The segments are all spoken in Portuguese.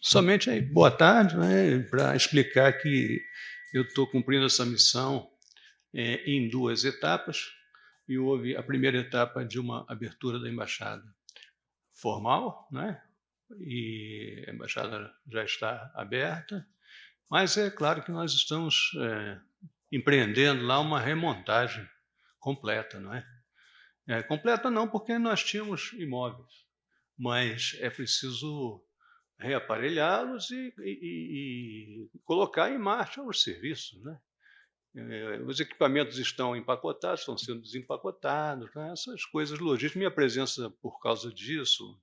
Somente aí, boa tarde, né, para explicar que eu estou cumprindo essa missão é, em duas etapas, e houve a primeira etapa de uma abertura da embaixada formal, né, e a embaixada já está aberta, mas é claro que nós estamos é, empreendendo lá uma remontagem completa, não é? é? Completa não, porque nós tínhamos imóveis, mas é preciso reaparelhá-los e, e, e, colocar em marcha os serviços. Né? É, os equipamentos estão empacotados, estão sendo desempacotados, né? essas coisas logísticas. Minha presença, por causa disso,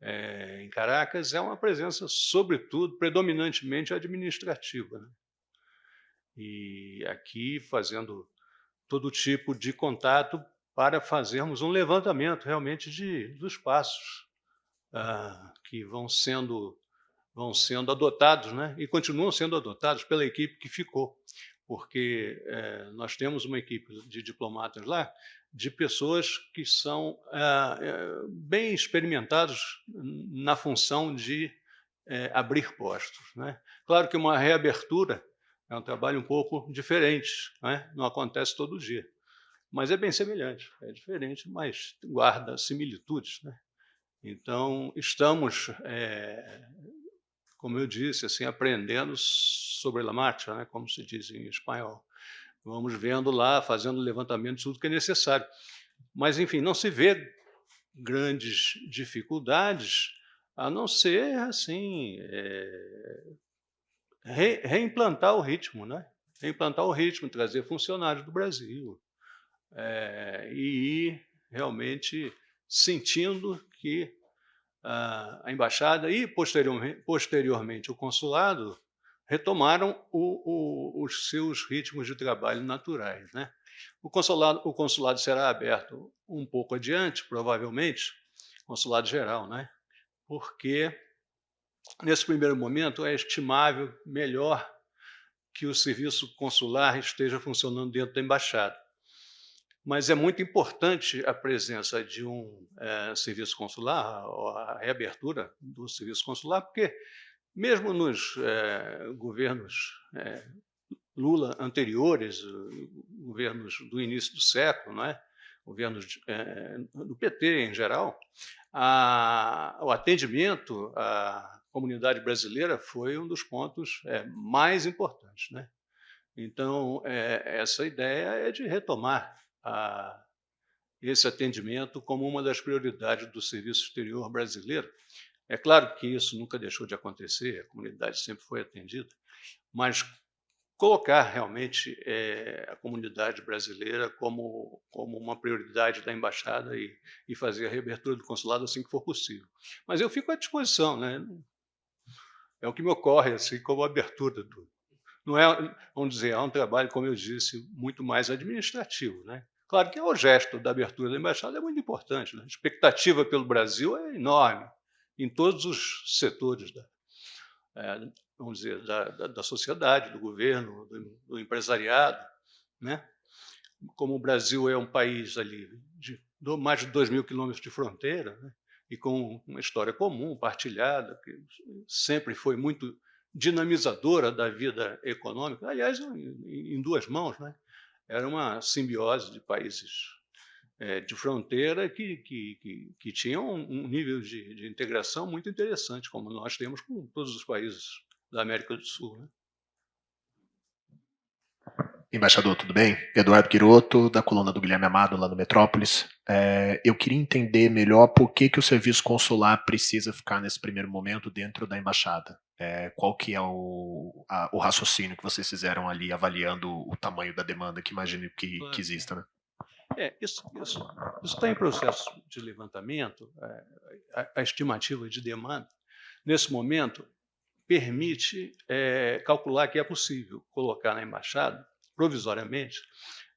é, em Caracas, é uma presença, sobretudo, predominantemente administrativa. Né? E aqui fazendo todo tipo de contato para fazermos um levantamento realmente de, dos passos ah, que vão sendo, vão sendo adotados, né? e continuam sendo adotados pela equipe que ficou, porque eh, nós temos uma equipe de diplomatas lá, de pessoas que são ah, eh, bem experimentados na função de eh, abrir postos. Né? Claro que uma reabertura é um trabalho um pouco diferente, né? não acontece todo dia, mas é bem semelhante, é diferente, mas guarda similitudes. Né? Então, estamos, é, como eu disse, assim, aprendendo sobre a marcha, né, como se diz em espanhol. Vamos vendo lá, fazendo levantamento de tudo que é necessário. Mas, enfim, não se vê grandes dificuldades, a não ser, assim, é, re, reimplantar o ritmo, né? reimplantar o ritmo, trazer funcionários do Brasil é, e ir realmente sentindo que a, a embaixada e posteriormente, posteriormente, o consulado retomaram o, o, os seus ritmos de trabalho naturais. Né? O, consulado, o consulado será aberto um pouco adiante, provavelmente, consulado geral, né? porque nesse primeiro momento é estimável melhor que o serviço consular esteja funcionando dentro da embaixada mas é muito importante a presença de um é, serviço consular, a reabertura do serviço consular, porque mesmo nos é, governos é, Lula anteriores, governos do início do século, não é? governos do PT em geral, a, o atendimento à comunidade brasileira foi um dos pontos mais importantes. Né? Então, essa ideia é de retomar a esse atendimento como uma das prioridades do serviço exterior brasileiro. É claro que isso nunca deixou de acontecer, a comunidade sempre foi atendida, mas colocar realmente é, a comunidade brasileira como, como uma prioridade da embaixada e, e fazer a reabertura do consulado assim que for possível. Mas eu fico à disposição, né? é o que me ocorre assim como abertura do... Não é, vamos dizer, é um trabalho, como eu disse, muito mais administrativo, né? Claro que o gesto da abertura da embaixada é muito importante. Né? A expectativa pelo Brasil é enorme em todos os setores da, é, vamos dizer, da, da, da, sociedade, do governo, do, do, empresariado. Né? Como o Brasil é um país ali de mais de 2 mil quilômetros de fronteira, né? e com uma história comum, partilhada, que sempre foi muito dinamizadora da vida econômica, aliás, em, em duas mãos, né? Era uma simbiose de países é, de fronteira que, que, que, que tinham um nível de, de, integração muito interessante, como nós temos com todos os países da América do Sul. Né? Embaixador, tudo bem? Eduardo Quiroto, da coluna do Guilherme Amado, lá no Metrópolis. É, eu queria entender melhor por que, que o serviço consular precisa ficar nesse primeiro momento dentro da embaixada. É, qual que é o, a, o raciocínio que vocês fizeram ali, avaliando o tamanho da demanda que imagino que, que exista, né? É, isso, está em processo de levantamento, é, a, a, estimativa de demanda, nesse momento, permite é, calcular que é possível colocar na embaixada, provisoriamente,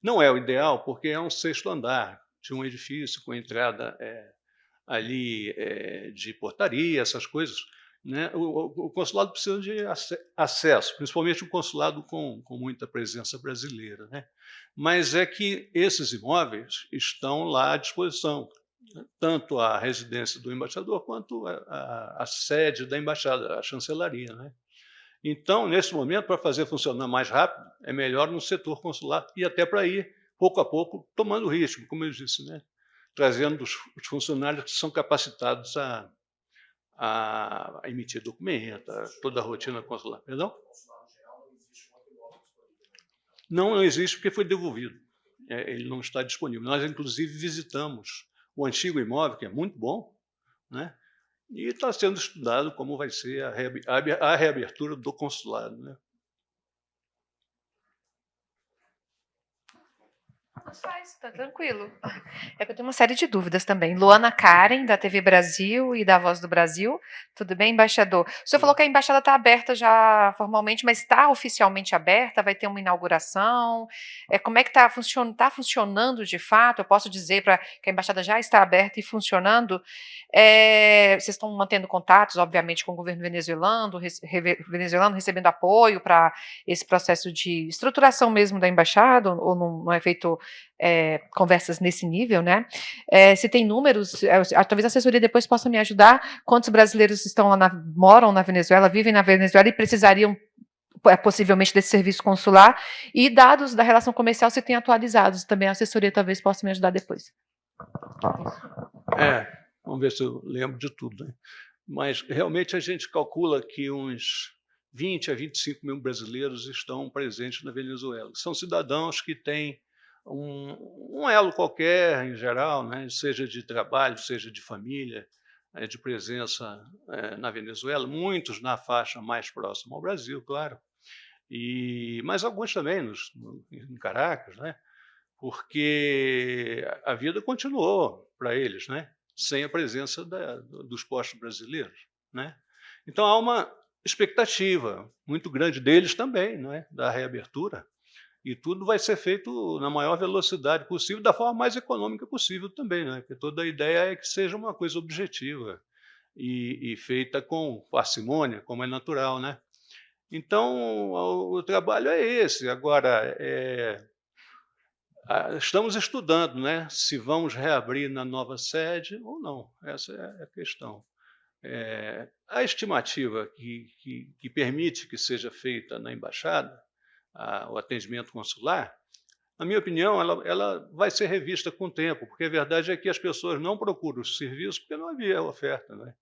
não é o ideal, porque é um sexto andar de um edifício com entrada é, ali de portaria, essas coisas, né, o, o, consulado precisa de acesso, principalmente o consulado com, com muita presença brasileira. Né? Mas é que esses imóveis estão lá à disposição. tanto a residência do embaixador quanto a, a, a sede da embaixada, a chancelaria. Né? Então, nesse momento, para fazer funcionar mais rápido, é melhor no setor consular e até para ir, pouco a pouco, tomando ritmo, como eu disse, né? trazendo os, os funcionários que são capacitados a, a, emitir documento, toda a rotina consular. Perdão? Não, não existe porque foi devolvido. É, ele não está disponível. Nós, inclusive, visitamos o antigo imóvel, que é muito bom, né? e está sendo estudado como vai ser a reabertura do consulado. Né? Faz, tá tranquilo. É que eu tenho uma série de dúvidas também. Luana Karen, da TV Brasil e da Voz do Brasil. Tudo bem, embaixador? O senhor falou que a embaixada está aberta já formalmente, mas está oficialmente aberta? Vai ter uma inauguração? É, como é que está funcionando? Está funcionando de fato? Eu posso dizer para que a embaixada já está aberta e funcionando? É, vocês estão mantendo contatos, obviamente, com o governo venezuelano, rece venezuelano recebendo apoio para esse processo de estruturação mesmo da embaixada, ou não, não é feito é, conversas nesse nível, né? É, se tem números, é, talvez a assessoria depois possa me ajudar. Quantos brasileiros estão lá na, moram na Venezuela, vivem na Venezuela e precisariam é, possivelmente desse serviço consular e dados da relação comercial se tem atualizados também a assessoria talvez possa me ajudar depois. É, vamos ver se eu lembro de tudo. Né? Mas realmente a gente calcula que uns 20 a 25 mil brasileiros estão presentes na Venezuela. São cidadãos que têm um, um elo qualquer, em geral, né, seja de trabalho, seja de família, é, de presença é, na Venezuela, muitos na faixa mais próxima ao Brasil, claro, e, mas alguns também nos, no, em Caracas, né, porque a vida continuou para eles, né, sem a presença da, dos postos brasileiros. Né. Então há uma expectativa muito grande deles também, né, da reabertura, e tudo vai ser feito na maior velocidade possível, da forma mais econômica possível também, né? porque toda a ideia é que seja uma coisa objetiva e, e feita com parcimônia, como é natural. Né? Então, o, trabalho é esse. Agora, é, estamos estudando né, se vamos reabrir na nova sede ou não. Essa é a questão. É, a estimativa que, que, que permite que seja feita na embaixada a, o atendimento consular, na minha opinião, ela, ela vai ser revista com o tempo, porque a verdade é que as pessoas não procuram os serviços porque não havia oferta. Né?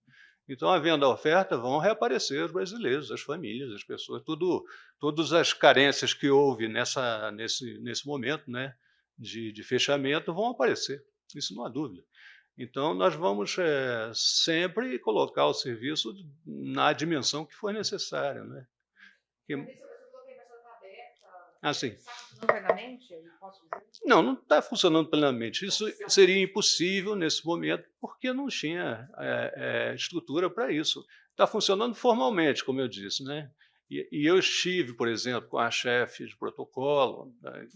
Então, havendo a oferta, vão reaparecer os brasileiros, as famílias, as pessoas, tudo, todas as carências que houve nessa, nesse, nesse momento né, de, de fechamento vão aparecer, isso não há dúvida. Então, nós vamos é, sempre colocar o serviço na dimensão que for necessária. Né? Que, Assim. Não, não está funcionando plenamente. Isso seria impossível nesse momento, porque não tinha é, é, estrutura para isso. Está funcionando formalmente, como eu disse. Né? E, e, eu estive, por exemplo, com a chefe de protocolo, né?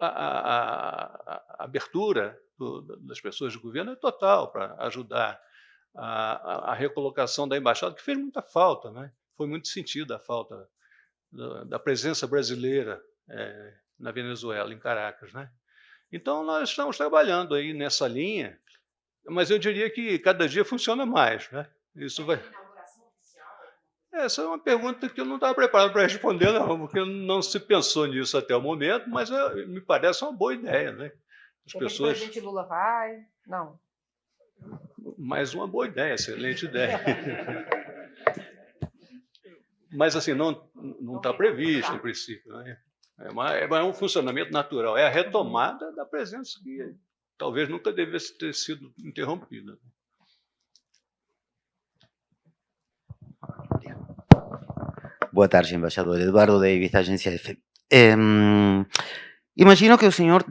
a, a, a, abertura do, das pessoas do governo é total para ajudar a, recolocação da embaixada, que fez muita falta. Né? Foi muito sentido a falta da, da presença brasileira é, na Venezuela, em Caracas. Né? Então, nós estamos trabalhando aí nessa linha, mas eu diria que cada dia funciona mais. Né? Isso vai... Essa é uma pergunta que eu não estava preparado para responder, não, porque não se pensou nisso até o momento, mas é, me parece uma boa ideia. Né? As pessoas... O presidente Lula vai? Não. Mais uma boa ideia, excelente ideia. mas assim, não está previsto, em princípio. Né? É, uma, é um funcionamento natural, é a retomada da presença que talvez nunca devesse ter sido interrompida. Boa tarde, embaixador. Eduardo Davis, da agência F. Eh, imagino que o senhor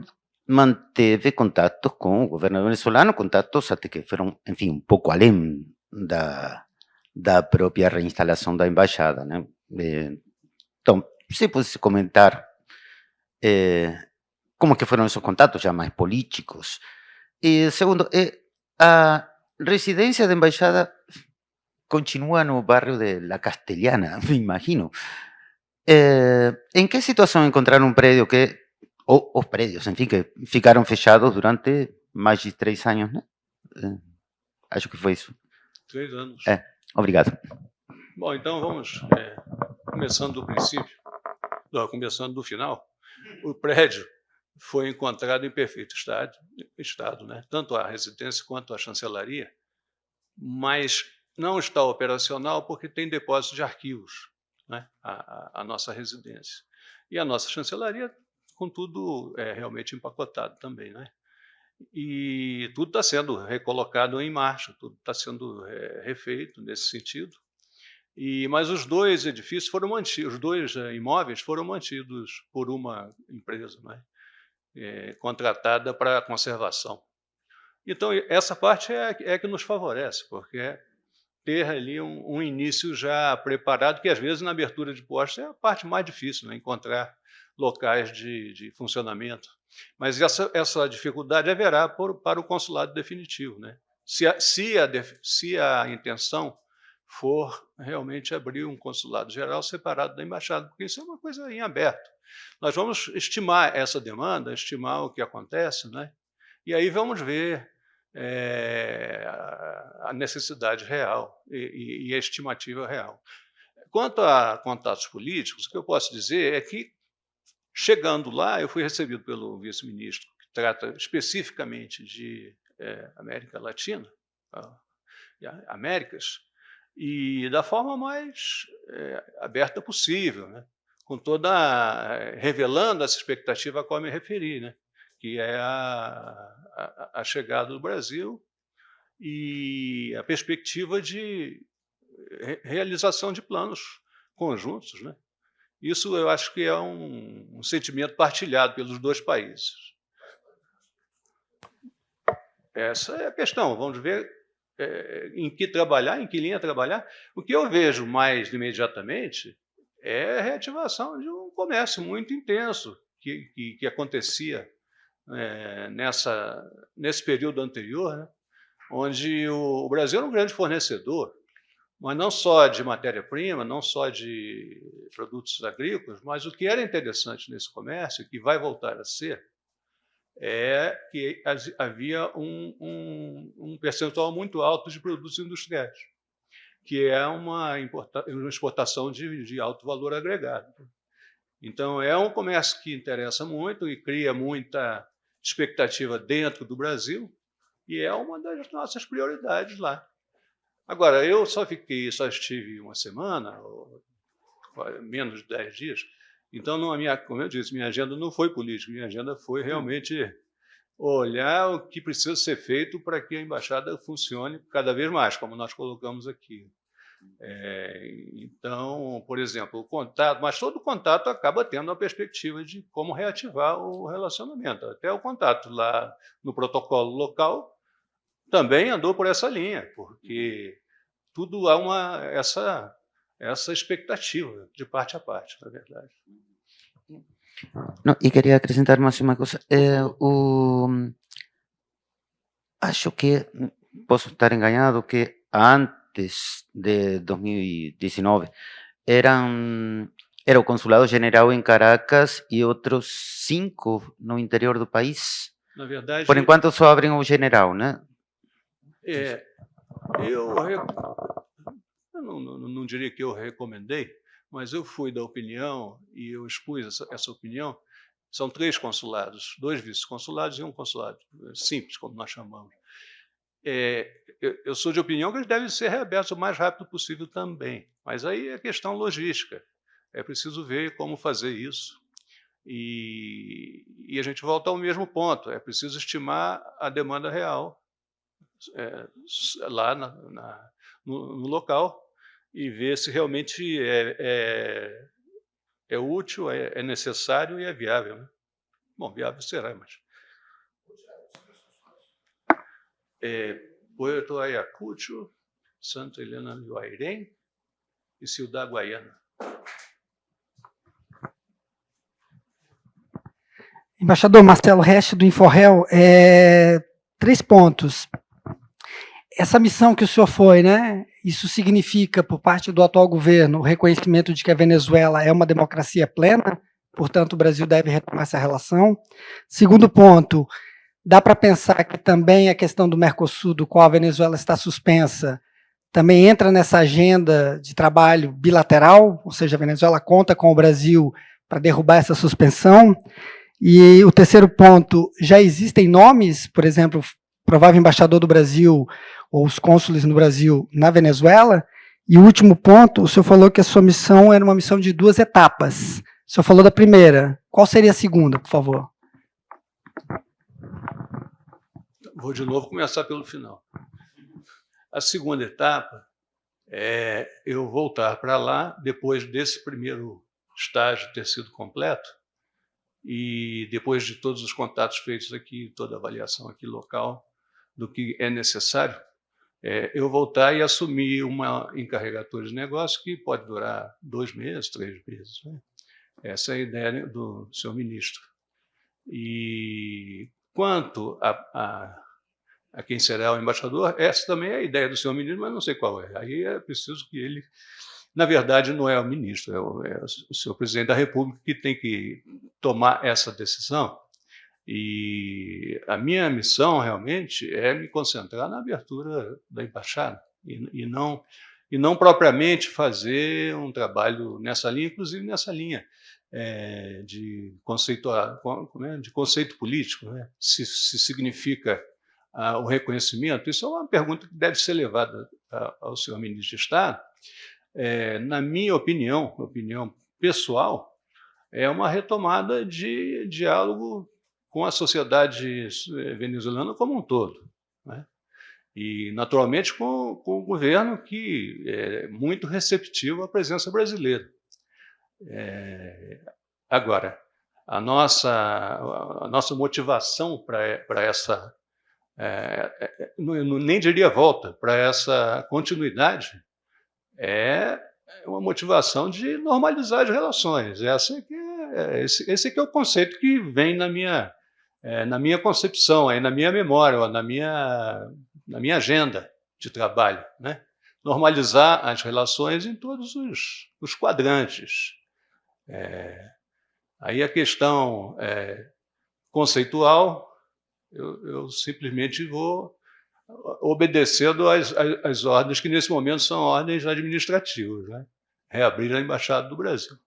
manteve contatos com o governo venezuelano, contatos até que foram, enfim, um pouco além da, da própria reinstalação da embaixada. Né? Eh, então, se pudesse comentar eh, como que fueron esos contactos ya más políticos. Y segundo, eh, a residencia de embaixada continúa no barrio de La Castellana, me imagino. Eh, ¿En qué situación encontraron un predio que, o os predios, en fin, que ficaron fechados durante más de tres años, ¿no? Eh, acho que foi isso. Três anos. É, obrigado. Bom, então vamos, é, começando do princípio, não, começando do final. O prédio foi encontrado em perfeito estado, estado né? tanto a residência quanto a chancelaria, mas não está operacional porque tem depósito de arquivos, né? a, a, a nossa residência. E a nossa chancelaria, contudo, é realmente empacotado também. Né? E tudo está sendo recolocado em marcha, tudo está sendo é, refeito nesse sentido. E, mas os dois edifícios foram mantidos, os dois é, imóveis foram mantidos por uma empresa né? é, contratada para conservação. Então, essa parte é, é que nos favorece, porque é ter ali um, um, início já preparado, que às vezes na abertura de postos é a parte mais difícil, né? encontrar locais de, de funcionamento. Mas essa, essa dificuldade haverá por, para o consulado definitivo. Né? Se, a, se, a, se a intenção for realmente abrir um consulado geral separado da embaixada, porque isso é uma coisa em aberto. Nós vamos estimar essa demanda, estimar o que acontece, né? e aí vamos ver é, a necessidade real e, e, a estimativa real. Quanto a contatos políticos, o que eu posso dizer é que Chegando lá, eu fui recebido pelo vice-ministro, que trata especificamente de é, América Latina, Américas, e da forma mais é, aberta possível, né? com toda revelando essa expectativa a qual me referi, né? que é a, a, a chegada do Brasil e a perspectiva de realização de planos conjuntos, né? Isso eu acho que é um, um sentimento partilhado pelos dois países. Essa é a questão. Vamos ver é, em que trabalhar, em que linha trabalhar. O que eu vejo mais imediatamente é a reativação de um comércio muito intenso que, que, que acontecia é, nessa, nesse período anterior, né, onde o, o Brasil era um grande fornecedor mas não só de matéria-prima, não só de produtos agrícolas, mas o que era interessante nesse comércio, que vai voltar a ser, é que havia um, um, um percentual muito alto de produtos industriais, que é uma, uma exportação de, de alto valor agregado. Então, é um comércio que interessa muito e cria muita expectativa dentro do Brasil, e é uma das nossas prioridades lá. Agora, eu só fiquei, só estive uma semana, ou menos de dez dias, então, não, minha, como eu disse, minha agenda não foi política, minha agenda foi realmente olhar o que precisa ser feito para que a embaixada funcione cada vez mais, como nós colocamos aqui. É, então, por exemplo, o contato, mas todo contato acaba tendo a perspectiva de como reativar o relacionamento. Até o contato lá no protocolo local também andou por essa linha, porque tudo há uma, essa, essa expectativa de parte a parte, na verdade. Não, e queria acrescentar mais uma coisa. É, o, acho que, posso estar enganado, que antes de 2019 eram era o consulado general em Caracas e outros cinco no interior do país. Na verdade, por enquanto só abrem o general, né? É, eu, eu não, não, não, diria que eu recomendei, mas eu fui da opinião e eu expus essa, essa opinião. São três consulados, dois vice-consulados e um consulado simples, como nós chamamos. É, eu, eu, sou de opinião que eles devem ser reabertos o mais rápido possível também, mas aí é questão logística. É preciso ver como fazer isso. E, e a gente volta ao mesmo ponto, é preciso estimar a demanda real é, lá na, na, no, no, local e ver se realmente é, é, é útil, é, é, necessário e é viável. Né? Bom, viável será, mas... É, Puerto Ayacucho, Santa Helena do Airém e Ciudad Guayana. Embaixador Marcelo Reste, do Inforrel, é, três pontos essa missão que o senhor foi, né? Isso significa, por parte do atual governo, o reconhecimento de que a Venezuela é uma democracia plena, portanto, o Brasil deve retomar essa relação. Segundo ponto, dá para pensar que também a questão do Mercosul, do qual a Venezuela está suspensa, também entra nessa agenda de trabalho bilateral, ou seja, a Venezuela conta com o Brasil para derrubar essa suspensão. E o terceiro ponto, já existem nomes, por exemplo, provável embaixador do Brasil ou os cônsules no Brasil na Venezuela. E o último ponto, o senhor falou que a sua missão era uma missão de duas etapas. O senhor falou da primeira. Qual seria a segunda, por favor? Vou de novo começar pelo final. A segunda etapa é eu voltar para lá, depois desse primeiro estágio ter sido completo, e depois de todos os contatos feitos aqui, toda a avaliação aqui local do que é necessário, é, eu voltar e assumir uma encarregatura de negócio que pode durar dois meses, três meses. Né? Essa é a ideia do senhor ministro. E quanto a, a, a, quem será o embaixador, essa também é a ideia do senhor ministro, mas não sei qual é. Aí é preciso que ele na verdade, não é o ministro, é o, é o senhor presidente da República que tem que tomar essa decisão. E a minha missão, realmente, é me concentrar na abertura da embaixada e, e não, e não propriamente fazer um trabalho nessa linha, inclusive nessa linha é, de, conceito, é, de conceito político, né? se, se significa ah, o reconhecimento. Isso é uma pergunta que deve ser levada ao senhor ministro de Estado, é, na minha opinião, opinião pessoal, é uma retomada de diálogo com a sociedade eh, venezuelana como um todo. Né? E, naturalmente, com, com, o governo que é muito receptivo à presença brasileira. É, agora, a nossa, a nossa motivação para essa, é, não, nem diria volta, para essa continuidade, é uma motivação de normalizar as relações. Essa é que é, esse, esse que é o conceito que vem na minha, é, na minha concepção, aí, na minha memória, na minha, na minha agenda de trabalho. Né? Normalizar as relações em todos os, os quadrantes. É, aí a questão é, conceitual, eu, eu simplesmente vou obedecendo às, às, ordens que, nesse momento, são ordens administrativas. Né? Reabrir a Embaixada do Brasil.